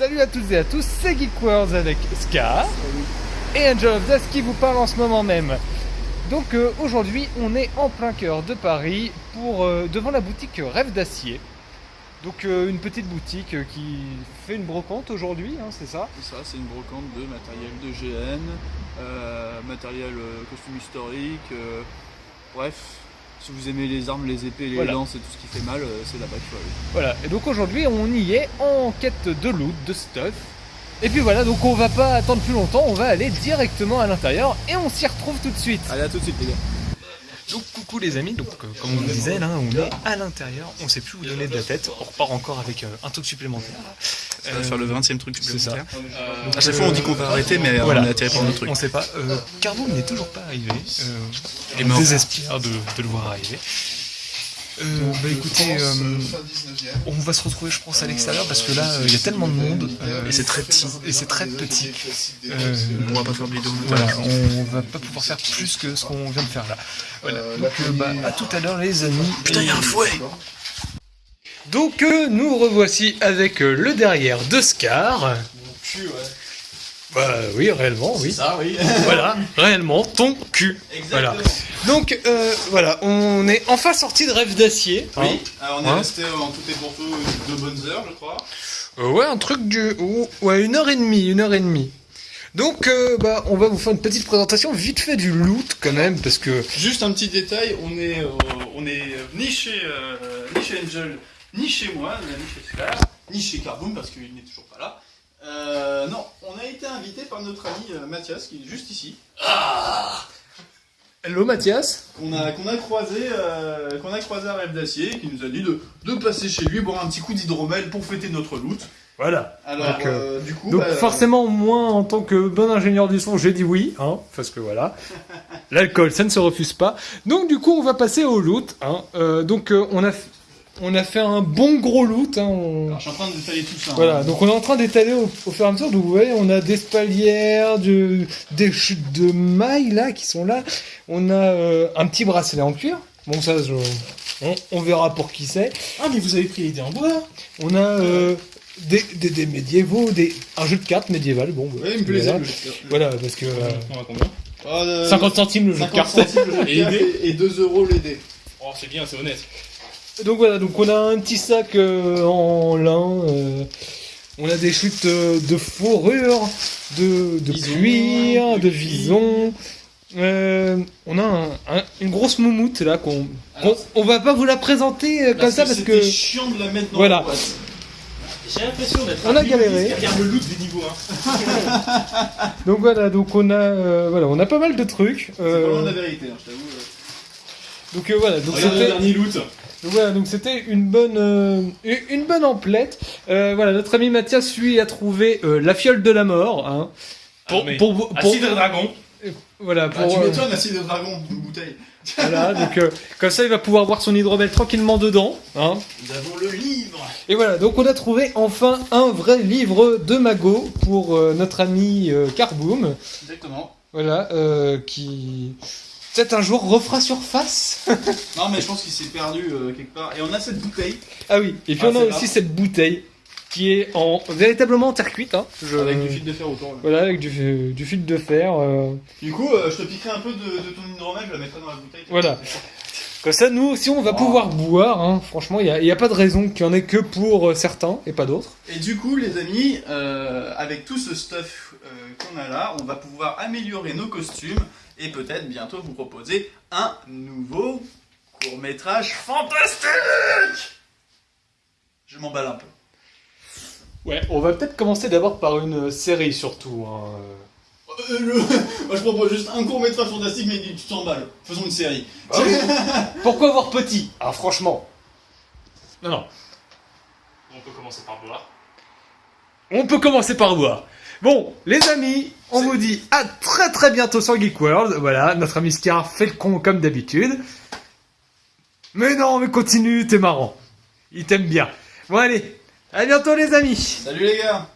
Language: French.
Salut à toutes et à tous, c'est Geek World avec Scar et Angel of Death qui vous parle en ce moment même. Donc euh, aujourd'hui, on est en plein cœur de Paris pour euh, devant la boutique Rêve d'acier. Donc euh, une petite boutique qui fait une brocante aujourd'hui, hein, c'est ça? C'est ça, c'est une brocante de matériel de GN, matériel costume historique, bref, si vous aimez les armes, les épées, les Voilà. lances et tout ce qui fait mal, euh, c'est là-bas qu'il faut aller. Voilà, et donc aujourd'hui on y est en quête de loot, de stuff. Et puis voilà, donc on va pas attendre plus longtemps, on va aller directement à l'intérieur et on s'y retrouve tout de suite. Allez, à tout de suite les gars. Donc coucou les amis, donc euh, comme on vous disait là, on est à l'intérieur, on sait plus où donner de la tête, on repart encore avec euh, un truc supplémentaire. Ça va Euh, faire le 20 e truc c'est ça. supplémentaire. À chaque fois on dit qu'on va arrêter, mais Voilà. on est attiré par notre truc. On sait pas. Euh, Carbo n'est toujours pas arrivé. Euh, Il on désespère de, de le voir arriver. Euh, bah écoutez, euh, on va se retrouver je pense à l'extérieur parce que là euh, il y a tellement de monde euh, Et c'est très petit. et c'est très petit. Euh, On va pas faire de vidéo. voilà, on va pas pouvoir faire plus que ce qu'on vient de faire là. Voilà. Donc euh, bah, à tout à l'heure les amis. Putain, il y a un fouet Donc euh, nous revoici avec euh, le derrière de Scar. Bah oui, réellement, oui. Ça, oui. Voilà, réellement, ton cul. Voilà. Donc euh, voilà, on est enfin sorti de Rêve d'acier. hein. Oui, alors on est Hein resté en tout et pour tout deux bonnes heures, je crois. Ouais, un truc du... ou- Ouais, une heure et demie, une heure et demie. Donc, euh, bah, on va vous faire une petite présentation vite fait du loot quand même, parce que... Juste un petit détail, on est, euh, on est chez, euh, ni chez Angel, ni chez moi, ni chez Scar, ni chez Carboom parce qu'il n'est toujours pas là. Euh, non, on a été invité par notre ami euh, Mathias qui est juste ici, Hello Mathias qu'on a, qu'on a croisé, euh, qu'on a croisé à Rêve d'Acier, qui nous a dit de, de passer chez lui boire un petit coup d'hydromel pour fêter notre loot. Voilà. Alors, Donc, euh, euh, du coup, Donc bah, forcément, moi, en tant que bon ingénieur du son, j'ai dit oui, hein, parce que voilà, l'alcool, ça ne se refuse pas. Donc du coup, on va passer au loot. Hein. Euh, donc euh, on a, on a fait un bon gros loot. Hein, on- alors, je suis en train de détailler tout ça. hein. Voilà, donc on est en train d'étaler au, au fur et à mesure. Donc vous voyez, on a des spalières, de- des chutes de mailles là qui sont là. On a euh, un petit bracelet en cuir. Bon, ça, je- on, on verra pour qui c'est. Ah, mais vous avez pris les dés en bois On a euh, des, des, des médiévaux, des, un jeu de cartes médiéval. Bon, Oui, il me plaisait. voilà. le jeu. Voilà, parce que euh, On a combien? Ah, euh, 50 centimes le jeu de 50 cartes. centimes le jeu de Et cartes et 2 euros les dés. Oh, c'est bien, c'est honnête. Donc voilà, donc on a un petit sac euh, en lin. euh, on a des chutes euh, de fourrure, de, de cuir, de vison. On a un- un- une grosse moumoute là qu'on on va pas vous la présenter euh, comme ça parce que c'était chiant de la mettre dans Voilà. la boîte. J'ai l'impression d'être On a galéré. qui regarde le loot des niveaux 1. donc voilà donc on a euh, voilà on a pas mal de trucs. C'est pas loin de Euh, la vérité, hein, je t'avoue. donc euh, voilà donc Regarde le c'était dernier loot. Donc voilà donc c'était une bonne euh, une bonne emplette. Euh, voilà notre ami Mathias lui a trouvé euh, la fiole de la mort. Hein, pour, Ah, mais pour, pour, Acide dragon. voilà Bah, pour tu euh, m'étonnes, acide de dragon, une bouteille. Voilà, donc euh, comme ça il va pouvoir boire son hydromel tranquillement dedans. Hein. Nous avons le livre. Et voilà, donc on a trouvé enfin un vrai livre de Mago pour euh, notre ami euh, Carboom. Exactement. Voilà, euh, qui peut-être un jour refera surface. Non, mais je pense qu'il s'est perdu euh, quelque part. Et on a cette bouteille ah oui, et puis Ah, on a aussi cette bouteille qui est en véritablement en terre cuite. Hein. Je- avec du fil de fer autour. là. Voilà, avec du, du fil de fer. euh, Du coup, euh, je te piquerai un peu de, de ton hydromel, je la mettrai dans la bouteille. Voilà. Comme ça, nous aussi, on va pouvoir boire. Hein. Franchement, il n'y a, pas de raison qu'il y en ait que pour euh, certains et pas d'autres. Et du coup, les amis, euh, avec tout ce stuff euh, qu'on a là, on va pouvoir améliorer nos costumes et peut-être bientôt vous proposer un nouveau court-métrage fantastique Je m'emballe un peu. Ouais, on va peut-être commencer d'abord par une série surtout. hein. Euh, le- Moi, je propose juste un court-métrage fantastique, mais tu t'emballes. Faisons une série. Pourquoi voir petit? Ah franchement. Non, non. On peut commencer par boire. On peut commencer par boire. Bon, les amis, on vous dit à très très bientôt sur Geek World. Voilà, notre ami Scar fait le con comme d'habitude. Mais non, mais continue, t'es marrant. Il t'aime bien. Bon allez, à bientôt les amis. Salut les gars